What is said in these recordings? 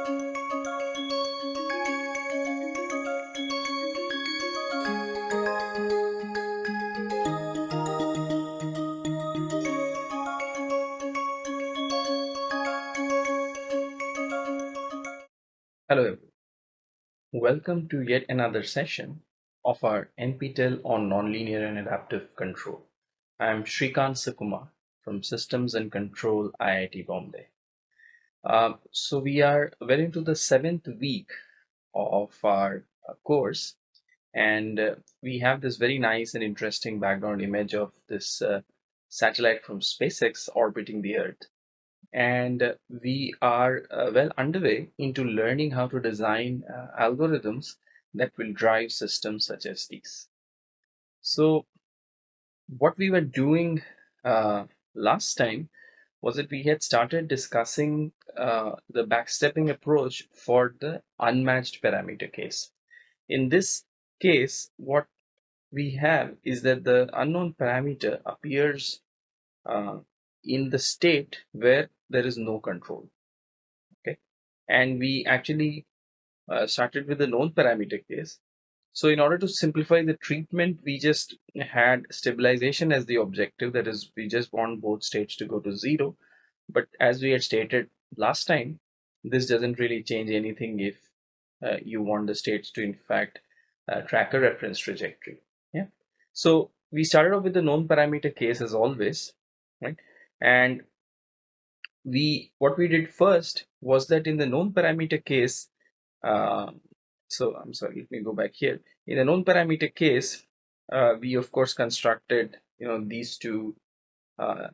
Hello everyone. Welcome to yet another session of our NPTEL on Nonlinear and Adaptive Control. I am Srikant Sukumar from Systems and Control IIT Bombay. Uh, so we are well into the seventh week of our uh, course and uh, we have this very nice and interesting background image of this uh, satellite from SpaceX orbiting the Earth and we are uh, well underway into learning how to design uh, algorithms that will drive systems such as these. So what we were doing uh, last time was that we had started discussing uh, the backstepping approach for the unmatched parameter case. In this case, what we have is that the unknown parameter appears uh, in the state where there is no control. Okay? And we actually uh, started with the known parameter case. So in order to simplify the treatment we just had stabilization as the objective. That is we just want both states to go to zero. But as we had stated last time this doesn't really change anything if uh, you want the states to in fact uh, track a reference trajectory yeah? So we started off with the known parameter case as always right? And we what we did first was that in the known parameter case uh, so I'm sorry let me go back here. In the known parameter case uh, we of course constructed you know these two uh,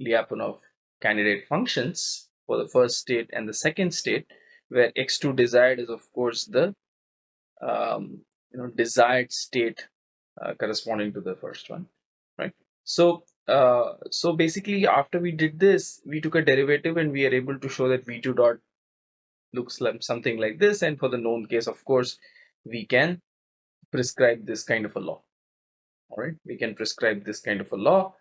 Lyapunov candidate functions for the first state and the second state where x2 desired is of course the um, you know desired state uh, corresponding to the first one right? So uh, so basically after we did this we took a derivative and we are able to show that v2 dot looks like something like this. And for the known case of course we can prescribe this kind of a law. All right? We can prescribe this kind of a law.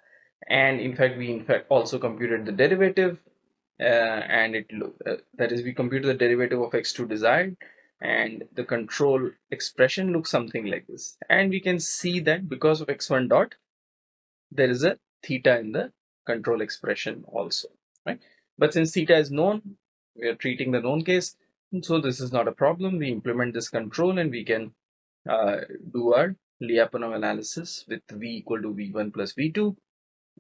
And in fact we in fact also computed the derivative and it uh, that is we compute the derivative of x2 desired and the control expression looks something like this and we can see that because of x1 dot there is a theta in the control expression also, right? But since theta is known, we are treating the known case, so this is not a problem. We implement this control and we can uh, do our Lyapunov analysis with v equal to v1 plus v2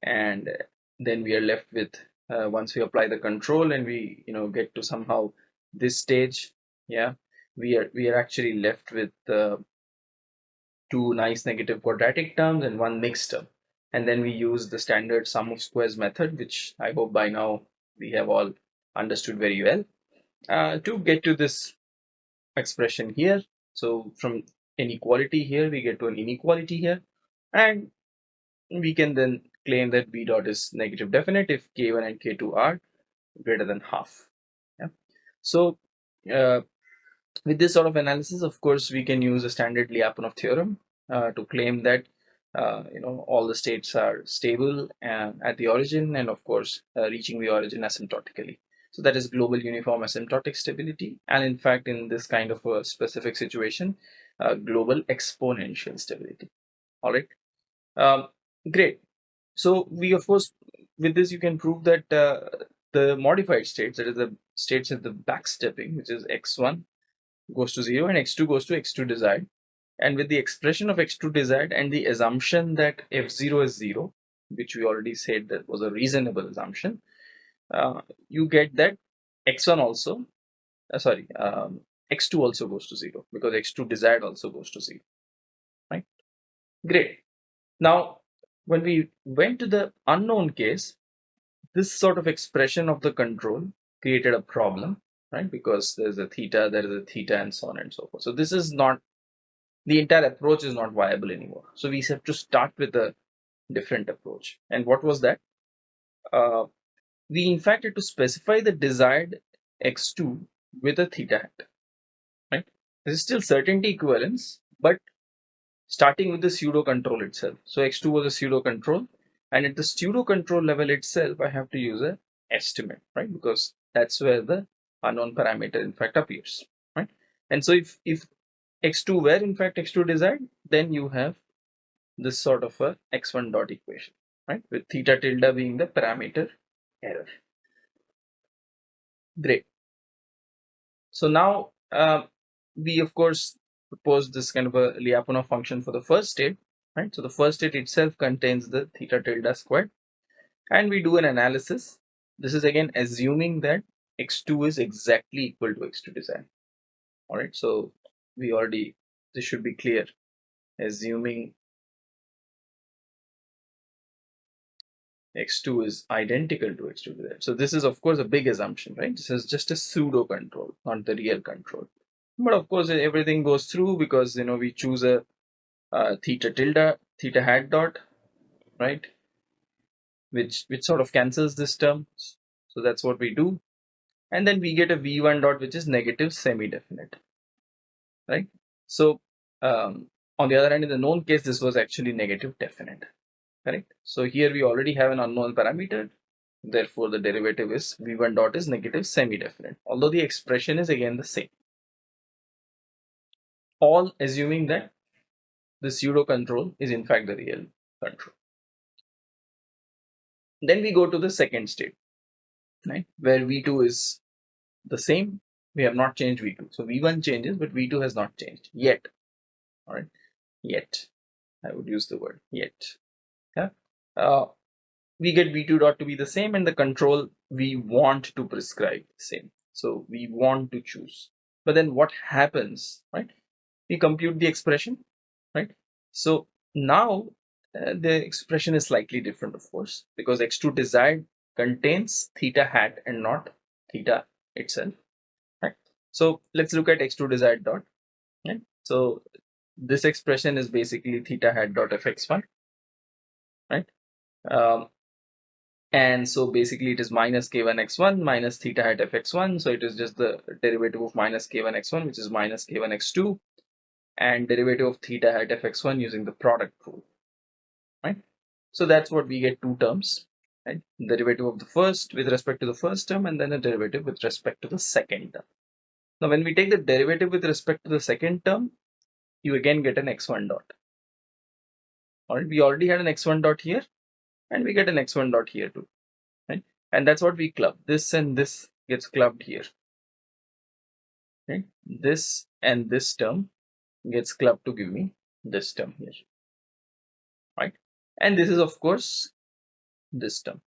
and then we are left with uh, once we apply the control and we you know get to somehow this stage yeah we are we are actually left with uh, two nice negative quadratic terms and one mixed term. And then we use the standard sum of squares method which I hope by now we have all understood very well. Uh, to get to this expression here so from inequality here we get to an inequality here. And we can then claim that b dot is negative definite if k1 and k2 are greater than half. Yeah. So uh, with this sort of analysis of course we can use a standard Lyapunov theorem uh, to claim that uh, you know all the states are stable and at the origin and of course uh, reaching the origin asymptotically. So that is global uniform asymptotic stability and in fact in this kind of a specific situation uh, global exponential stability. All right. Um, great so we of course with this you can prove that uh, the modified states that is the states at the backstepping which is x1 goes to 0 and x2 goes to x2 desired. And with the expression of x2 desired and the assumption that f0 is 0 which we already said that was a reasonable assumption uh, you get that x1 also uh, sorry um, x2 also goes to 0 because x2 desired also goes to 0 right? Great. Now when we went to the unknown case this sort of expression of the control created a problem right because there's a theta there is a theta and so on and so forth so this is not the entire approach is not viable anymore. So we have to start with a different approach. And what was that? Uh, we in fact had to specify the desired x2 with a theta hat. Right? This is still certainty equivalence, but starting with the pseudo control itself. So x2 was a pseudo control, and at the pseudo control level itself, I have to use a estimate, right? Because that's where the unknown parameter in fact appears, right? And so if, if x2 were in fact x2 desired, then you have this sort of a x1 dot equation, right? With theta tilde being the parameter error. Great. So now uh, we of course propose this kind of a Lyapunov function for the first state, right? So the first state itself contains the theta tilde squared and we do an analysis. This is again assuming that x2 is exactly equal to x2 desired. All right, so we already, this should be clear, assuming x2 is identical to x2 desired. So this is of course a big assumption, right? This is just a pseudo control, not the real control. But of course everything goes through because you know we choose a, theta tilde, theta hat dot, right? Which which sort of cancels this term. So that's what we do. And then we get a v1 dot which is negative semi-definite, right? So um, on the other hand, in the known case, this was actually negative definite correct so here we already have an unknown parameter therefore the derivative is v1 dot is negative semi-definite although the expression is again the same all assuming that the pseudo control is in fact the real control. Then we go to the second state right where v2 is the same. We have not changed v2 so v1 changes but v2 has not changed yet. All right? Yet. I would use the word yet. Yeah? Uh, we get v2 dot to be the same and the control we want to prescribe same. So we want to choose. But then what happens right we compute the expression right? So now uh, the expression is slightly different of course because x2 desired contains theta hat and not theta itself right? So let's look at x2 desired dot right? So this expression is basically theta hat dot fx1 right? Um, and so basically it is minus k1 x1 minus theta hat fx1 so it is just the derivative of minus k1 x1 which is minus k1 x2 and derivative of theta hat fx1 using the product rule right? So that's what we get two terms right? Derivative of the first with respect to the first term and then a derivative with respect to the second term. Now when we take the derivative with respect to the second term you again get an x1 dot. All right we already had an x1 dot here and we get an x1 dot here too right? And that's what we club this and this gets clubbed here right? This and this term gets clubbed to give me this term. Here right? And this is of course this term.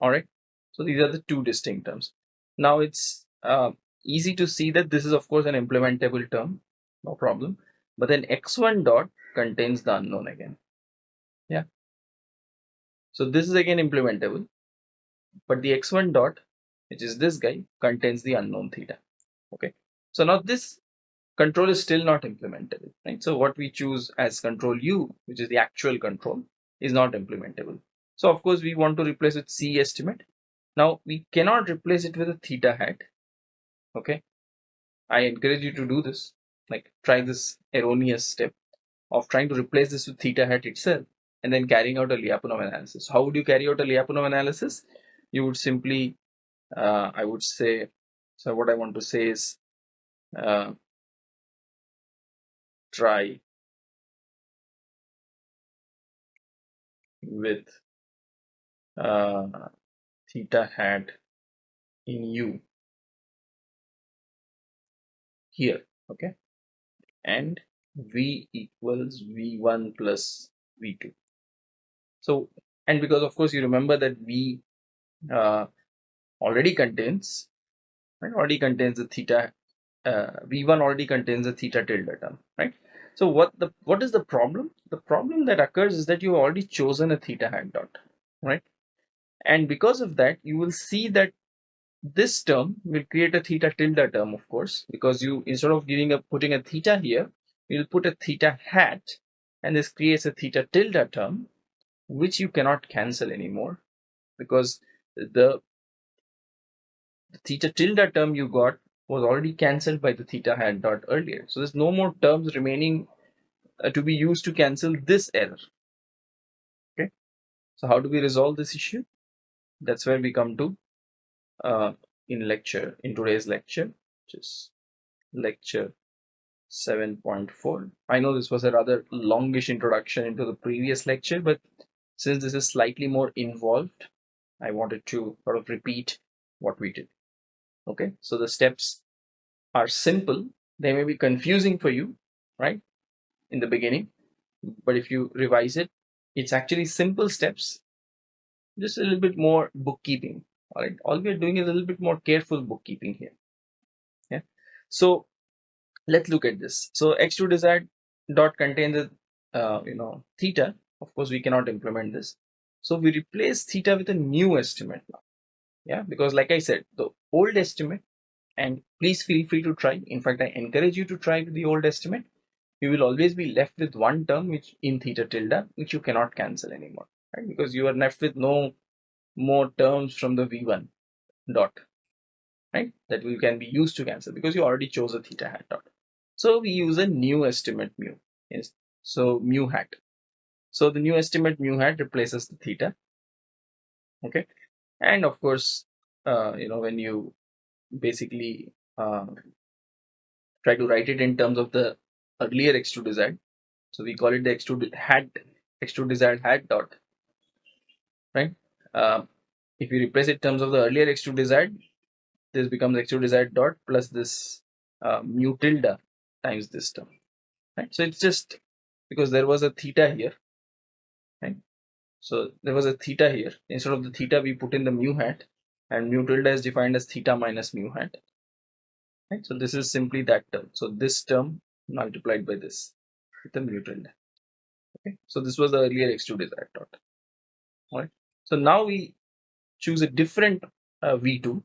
All right so these are the two distinct terms. Now it's uh, easy to see that this is of course an implementable term. No problem. But then x1 dot contains the unknown again. Yeah. So this is again implementable. But the x1 dot which is this guy contains the unknown theta. Okay? So now this control is still not implementable right so what we choose as control u which is the actual control is not implementable so of course we want to replace with c estimate now we cannot replace it with a theta hat okay i encourage you to do this like try this erroneous step of trying to replace this with theta hat itself and then carrying out a Lyapunov analysis. How would you carry out a Lyapunov analysis? You would simply, uh, I would say, so what I want to say is uh, try with uh, theta hat in U here, okay, and v equals v1 plus v2 so and because of course you remember that v uh, already contains right already contains the theta uh, v1 already contains a theta tilde term right? So what the what is the problem? The problem that occurs is that you've already chosen a theta hat dot right? And because of that you will see that this term will create a theta tilde term of course because you instead of giving a putting a theta here we'll put a theta hat and this creates a theta tilde term which you cannot cancel anymore because the, the theta tilde term you got was already cancelled by the theta hat dot earlier so there's no more terms remaining uh, to be used to cancel this error okay so how do we resolve this issue that's where we come to uh, in lecture, in today's lecture, which is lecture 7.4. I know this was a rather longish introduction into the previous lecture, but since this is slightly more involved, I wanted to sort of repeat what we did. Okay, so the steps are simple. They may be confusing for you, right, in the beginning, but if you revise it, it's actually simple steps, just a little bit more bookkeeping. All right, all we are doing is a little bit more careful bookkeeping here. Yeah, so let's look at this. So x2 desired dot contains a uh, you know theta. Of course, we cannot implement this. So we replace theta with a new estimate now. Yeah, because like I said, the old estimate, and please feel free to try. In fact, I encourage you to try the old estimate. You will always be left with one term which in theta tilde, which you cannot cancel anymore, right? Because you are left with no more terms from the v1 dot, right? That can be used to cancel because you already chose a theta hat dot. So we use a new estimate mu. Yes. So mu hat. So the new estimate mu hat replaces the theta. Okay. And of course, uh, you know, when you basically uh, try to write it in terms of the earlier x2 desired, so we call it the x2 hat, x2 desired hat dot, right? Uh, if you replace it in terms of the earlier x2 desired, this becomes x2 desired dot plus this uh, mu tilde times this term right so it's just because there was a theta here right so there was a theta here. Instead of the theta we put in the mu hat and mu tilde is defined as theta minus mu hat. Right? So this is simply that term. So this term multiplied by this with the mu tilde. Okay? So this was the earlier x2 desired dot right so now we choose a different uh, v2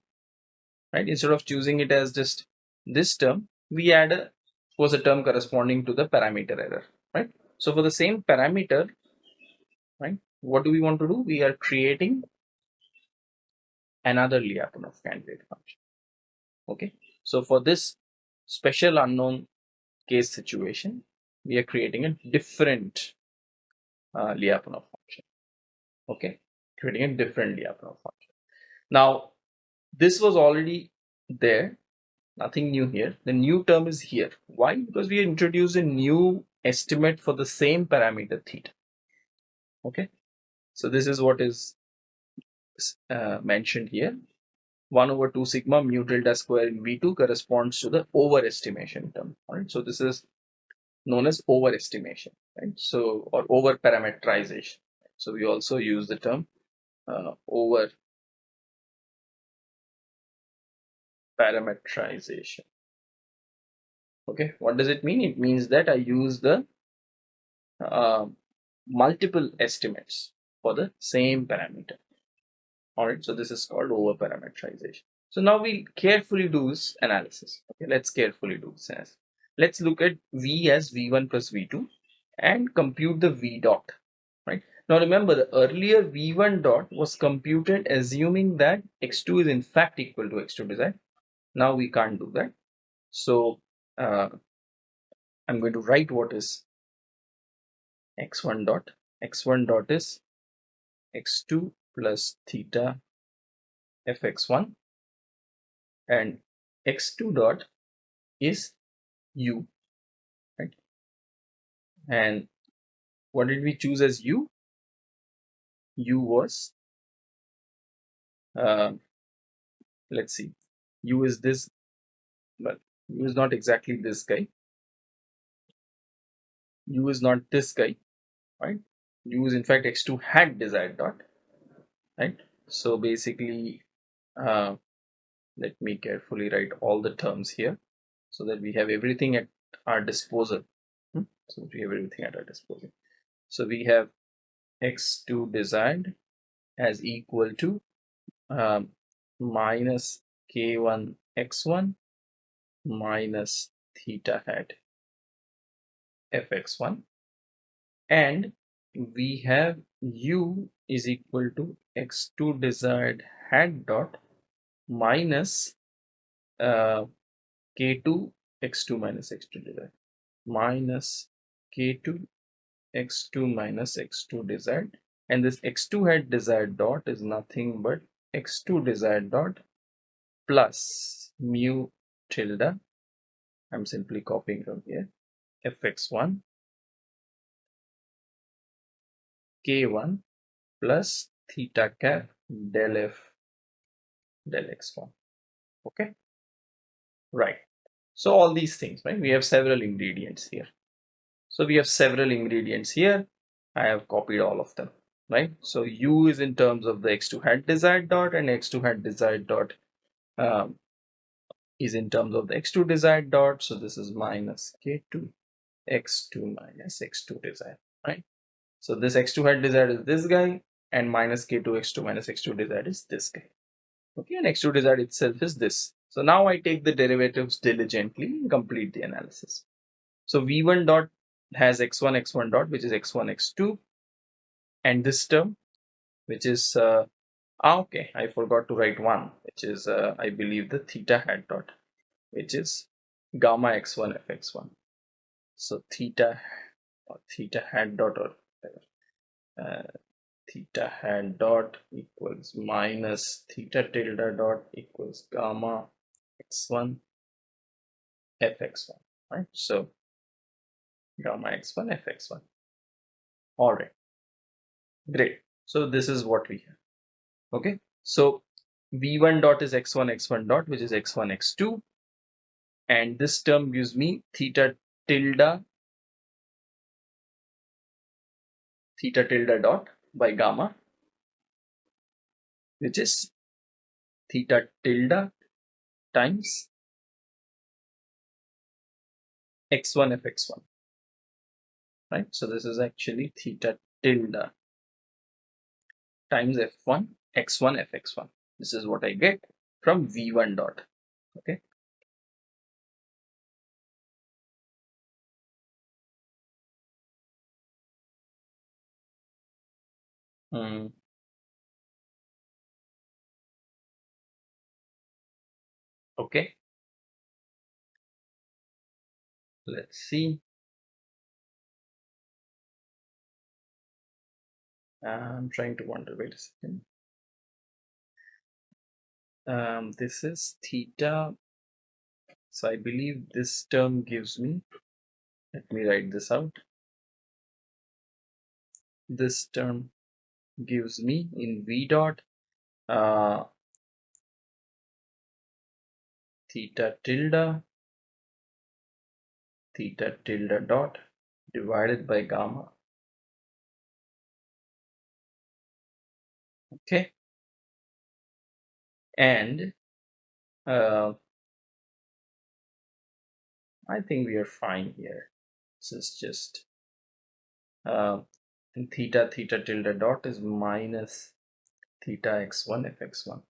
right? Instead of choosing it as just this term we add a was a term corresponding to the parameter error, right? So for the same parameter, right, what do we want to do? We are creating another Lyapunov candidate function. Okay, so for this special unknown case situation, we are creating a different uh, Lyapunov function. Okay, creating a different Lyapunov function. Now, this was already there nothing new here the new term is here why because we introduce a new estimate for the same parameter theta okay so this is what is uh, mentioned here. 1 over 2 sigma mu delta square in v2 corresponds to the overestimation term right? So this is known as overestimation right? So or over parameterization so we also use the term uh, over parameterization. Okay, what does it mean? It means that I use the uh, multiple estimates for the same parameter. All right, so this is called over parameterization. So now we carefully do this analysis. Okay, let's carefully do this analysis. Let's look at V as V1 plus V2 and compute the V dot. Right now, remember the earlier V1 dot was computed assuming that X2 is in fact equal to X2 desired now we can't do that so uh, I'm going to write what is x1 dot x1 dot is x2 plus theta fx1 and x2 dot is u right? And what did we choose as u? u was uh, let's see u is this but u is not exactly this guy. u is not this guy right u is in fact x2 hat desired dot right? So basically uh, let me carefully write all the terms here so that we have everything at our disposal. Hmm? so we have everything at our disposal. So we have x2 desired as equal to um, minus k1 x1 minus theta hat fx1 and we have u is equal to x2 desired hat dot minus uh, k2 x2 minus x2 desired. Minus k2 x2 minus x2 desired. And this x2 hat desired dot is nothing but x2 desired dot plus mu tilde. I'm simply copying from here. Fx1 k1 plus theta cap del f del x1 okay? Right. So all these things right? We have several ingredients here. So we have several ingredients here. I have copied all of them right? So u is in terms of the x2 hat desired dot and x2 hat desired dot um, is in terms of the x2 desired dot. So this is minus k2 x2 minus x2 desired right so this x2 hat desired is this guy and minus k2 x2 minus x2 desired is this guy. Okay and x2 desired itself is this. So now I take the derivatives diligently and complete the analysis. So v1 dot has x1 x1 dot which is x1 x2 and this term which is uh, ah, okay I forgot to write one which is uh, I believe the theta hat dot which is gamma x1 fx1 so theta or theta hat dot or uh, theta hat dot equals minus theta tilde dot equals gamma x1 fx1 right so gamma x1 fx1 all right Great. So this is what we have. Okay. So v1 dot is x1 x1 dot which is x1 x2 and this term gives me theta tilde theta tilde dot by gamma which is theta tilde times x1 f x1 right? So this is actually theta tilde times f1 x1 fx1 this is what I get from v1 dot okay hmm. okay let's see I'm trying to wonder, wait a second. Um, this is theta. So I believe this term gives me, let me write this out. This term gives me in V dot uh, theta tilde theta tilde dot divided by gamma. Okay. And uh, I think we are fine here. This is just uh, theta theta tilde dot is minus theta x1 fx1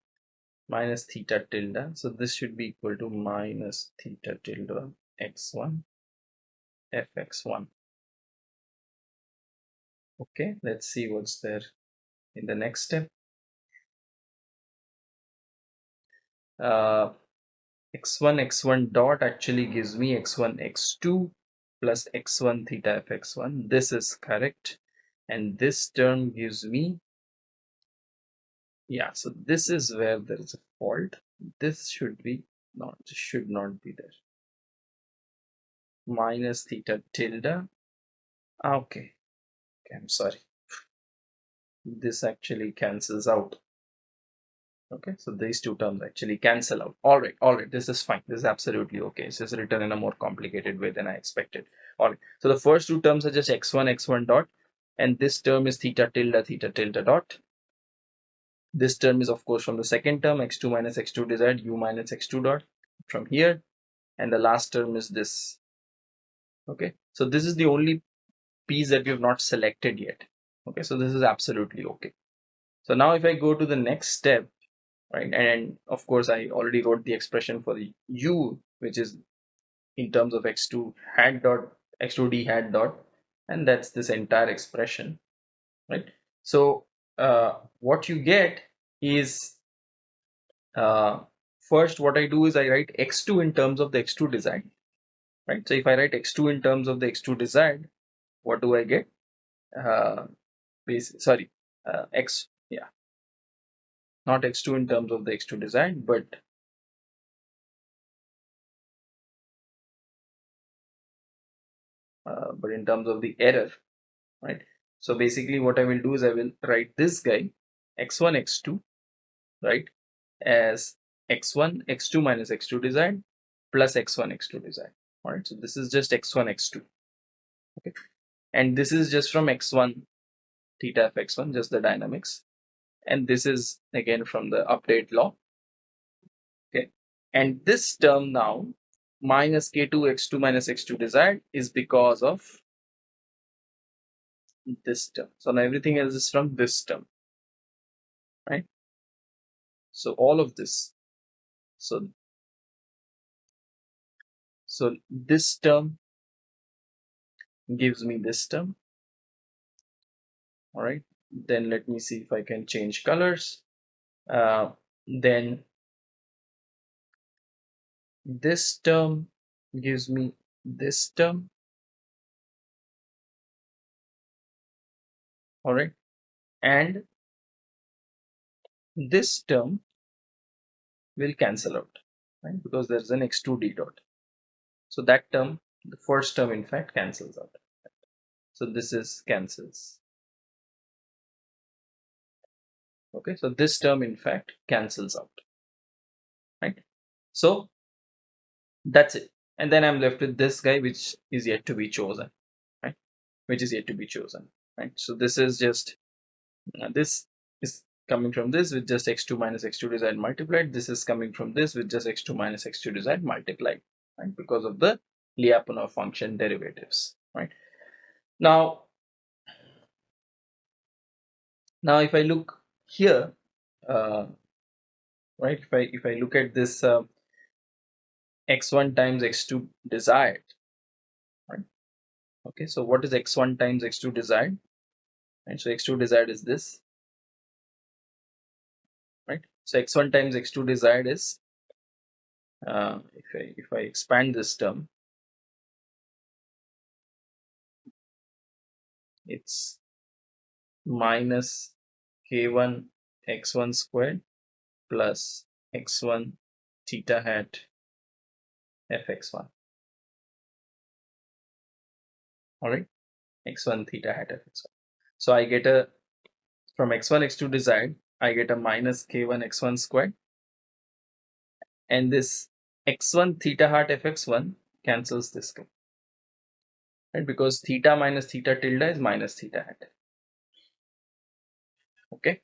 minus theta tilde. So this should be equal to minus theta tilde x1 fx1 okay let's see what's there in the next step. Uh, x1 x1 dot actually gives me x1 x2 plus x1 theta fx1 this is correct and this term gives me yeah so this is where there is a fault. This should be not should not be there. Minus theta tilde. Ah, okay. Okay i'm sorry. This actually cancels out. Okay so these two terms actually cancel out. All right all right this is fine. This is absolutely okay. It's just written in a more complicated way than i expected. All right so the first two terms are just x1 x1 dot and this term is theta tilde theta tilde dot. This term is of course from the second term x2 minus x2 desired u minus x2 dot from here. And the last term is this. Okay. So this is the only piece that we have not selected yet. Okay. So this is absolutely okay. So now if i go to the next step right and of course i already wrote the expression for the u which is in terms of x2 hat dot x2d hat dot and that's this entire expression right? So uh, what you get is uh, first what I do is I write x2 in terms of the x2 desired right? So if I write x2 in terms of the x2 desired what do I get? Uh, sorry uh, x yeah. Not x2 in terms of the x2 desired but uh, but in terms of the error right? So basically what I will do is I will write this guy x1 x2 right as x1 x2 minus x2 desired plus x1 x2 desired all right so this is just x1 x2 okay? And this is just from x1 theta of x1 just the dynamics. And this is again from the update law okay? And this term now minus k2 x2 minus x2 desired is because of this term. So now everything else is from this term right? So all of this so so this term gives me this term. All right then let me see if I can change colors. Uh, then this term gives me this term. All right and this term will cancel out right? Because there's an x2 d dot. So that term the first term in fact cancels out. So this is cancels. Okay so this term in fact cancels out. Right? So that's it. And then i'm left with this guy which is yet to be chosen right? Which is yet to be chosen right? So this is just uh, this is coming from this with just x2 minus x2 desired multiplied. This is coming from this with just x2 minus x2 desired multiplied right? Because of the Lyapunov function derivatives right? Now now if I look here uh, right? If I if I look at this uh, x1 times x2 desired right? Okay so what is x1 times x2 desired? Right so x2 desired is this right? So x1 times x2 desired is uh, if I if I expand this term it's minus k1 x1 squared plus x1 theta hat fx1 all right. X1 theta hat fx1 so i get a from x1 x2 desired i get a minus k1 x1 squared. And this x1 theta hat fx1 cancels this guy right? Because theta minus theta tilde is minus theta hat. Okay?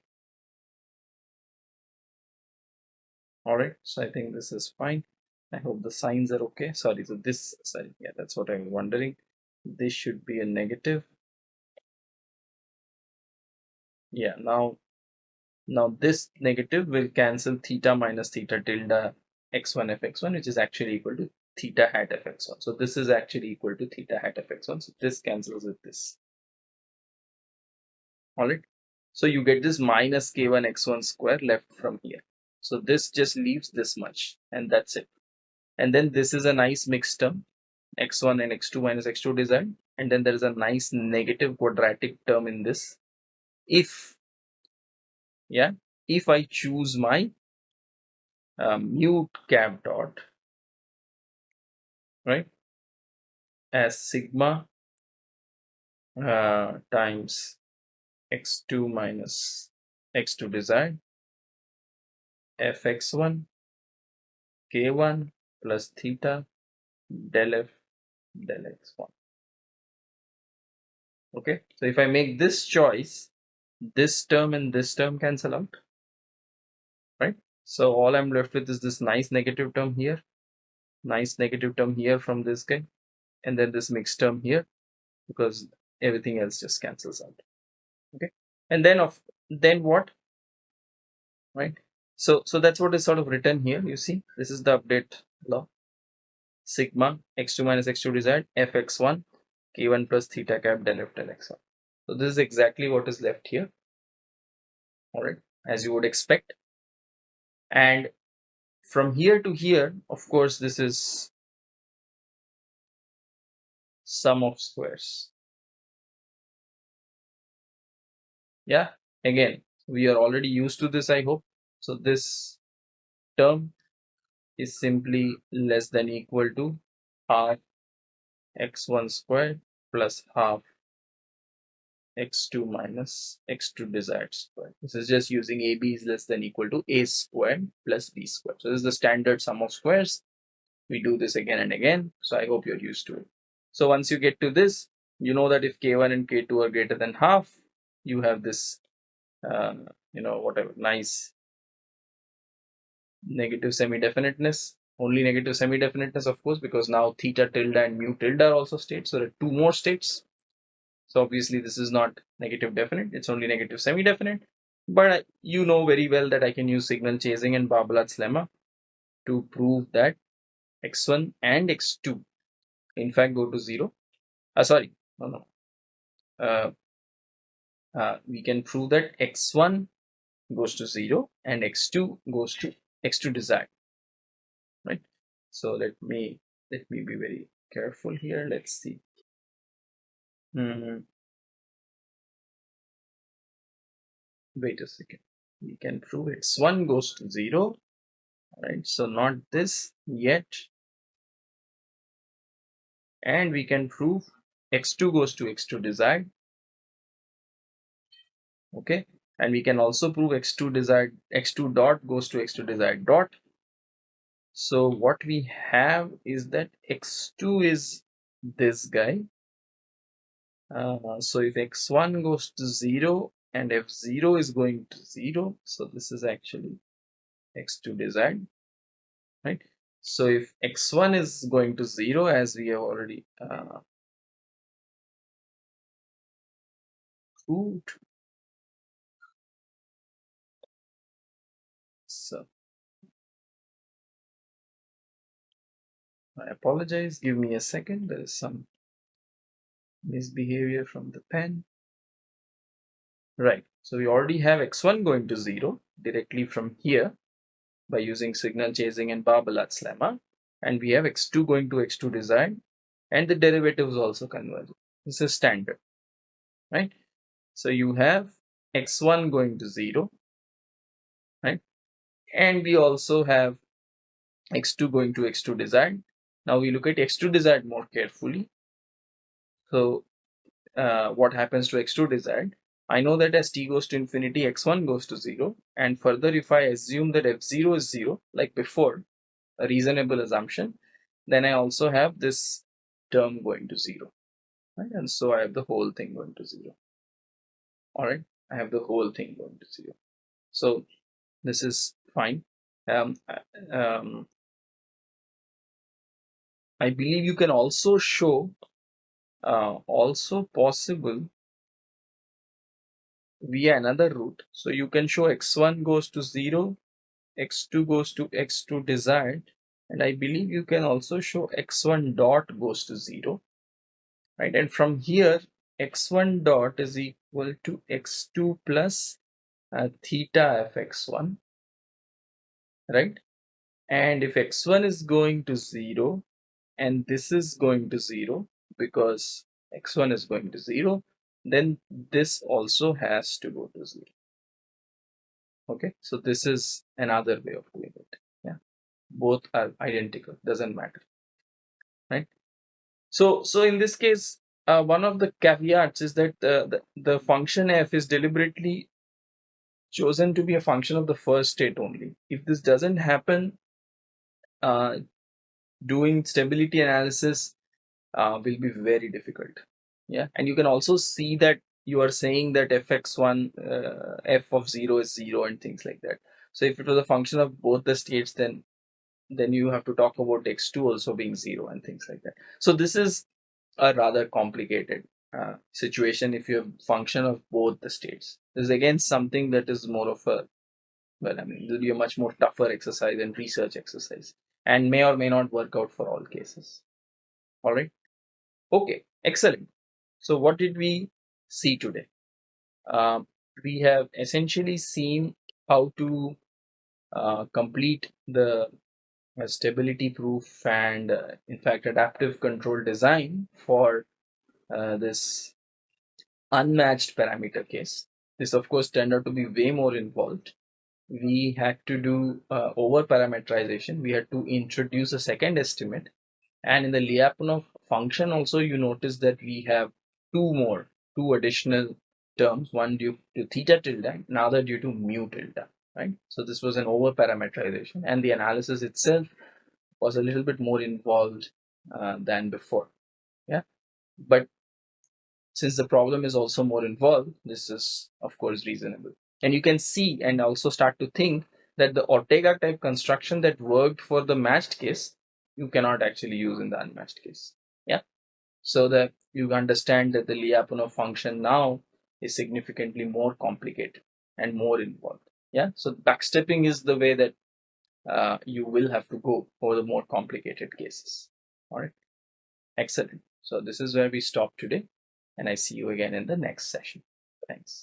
All right. So i think this is fine I hope the signs are okay. Sorry, so this, sorry, yeah, that's what I'm wondering. This should be a negative. Yeah, now, now this negative will cancel theta minus theta tilde x1 fx1, which is actually equal to theta hat fx1. So this is actually equal to theta hat fx1. So this cancels with this. All right. So you get this minus k1 x1 square left from here. So this just leaves this much and that's it and then this is a nice mixed term x1 and x2 minus x2 desired and then there is a nice negative quadratic term in this. If yeah if I choose my um, mute cap dot right as sigma uh, times x2 minus x2 desired fx1 k1 plus theta del f del x1 okay so if I make this choice this term and this term cancel out right? So all I'm left with is this nice negative term here nice negative term here from this guy and then this mixed term here because everything else just cancels out okay? And then of then what? Right? So so that's what is sort of written here you see? This is the update law sigma x2 minus x2 desired fx1 k1 plus theta cap del f del x1 so this is exactly what is left here. All right as you would expect. And from here to here of course this is sum of squares. Yeah again we are already used to this i hope. So this term is simply less than equal to r x1 squared plus half x2 minus x2 desired square. This is just using ab is less than equal to a squared plus b squared. So this is the standard sum of squares. We do this again and again. So I hope you're used to it. So once you get to this, you know that if k1 and k2 are greater than half, you have this, uh, you know, whatever nice negative semi-definiteness. Only negative semi-definiteness, of course, because now theta tilde and mu tilde are also states. So there are two more states so obviously this is not negative definite, it's only negative semi-definite. But you know very well that I can use signal chasing and Barbalat's lemma to prove that x1 and x2 in fact go to 0. Uh, sorry, no, no. Uh, uh, we can prove that x1 goes to 0 and x2 goes to x2 desired right so let me let me be very careful here let's see Mm, wait a second. We can prove it's 1 goes to 0. Right, so not this yet. And we can prove x2 goes to x2 desired. Okay, and we can also prove x2 desired x2 dot goes to x2 desired dot. So what we have is that x2 is this guy uh, so if x1 goes to 0 and f0 is going to 0 so this is actually x2 desired right so if x1 is going to 0 as we have already uh, proved I apologize give me a second there is some misbehavior from the pen. Right, so we already have x1 going to 0 directly from here by using signal chasing and Barbalat's lemma. And we have x2 going to x2 desired and the derivatives also converge. This is standard, right? So you have x1 going to 0, right? And we also have x2 going to x2 desired. Now we look at x2 desired more carefully. So uh, what happens to x2 desired? I know that as t goes to infinity, x1 goes to 0. And further, if I assume that f0 is 0, like before, a reasonable assumption, then I also have this term going to 0. Right? And so I have the whole thing going to 0. Alright, I have the whole thing going to 0. So this is fine. Um, uh, um, I believe you can also show uh, also possible via another route. So you can show x1 goes to 0, x2 goes to x2 desired, and I believe you can also show x1 dot goes to 0, right? And from here, x1 dot is equal to x2 plus uh, theta f x1, right? And if x1 is going to 0 and this is going to 0, because x1 is going to 0 then this also has to go to 0 okay so this is another way of doing it. Yeah both are identical doesn't matter right? So so in this case uh, one of the caveats is that uh, the, the function f is deliberately chosen to be a function of the first state only. If this doesn't happen uh, doing stability analysis uh, will be very difficult. Yeah. And you can also see that you are saying that fx1 uh, f of 0 is 0 and things like that. So if it was a function of both the states then then you have to talk about x2 also being 0 and things like that. So this is a rather complicated uh, situation if you have function of both the states. This is again something that is more of a well i mean it will be a much more tougher exercise and research exercise and may or may not work out for all cases all right Okay, excellent. So what did we see today? Uh, we have essentially seen how to uh, complete the uh, stability proof and uh, in fact adaptive control design for uh, this unmatched parameter case. This of course turned out to be way more involved. We had to do uh, over parameterization. We had to introduce a second estimate and in the Lyapunov function also you notice that we have two more, two additional terms, one due to theta tilde, another due to mu tilde, right? So this was an over parameterization and the analysis itself was a little bit more involved uh, than before, yeah? But since the problem is also more involved, this is of course reasonable. And you can see and also start to think that the Ortega type construction that worked for the matched case, you cannot actually use in the unmatched case. Yeah. So that you understand that the Lyapunov function now is significantly more complicated and more involved. Yeah. So backstepping is the way that uh, you will have to go for the more complicated cases. All right. Excellent. So this is where we stop today and I see you again in the next session. Thanks.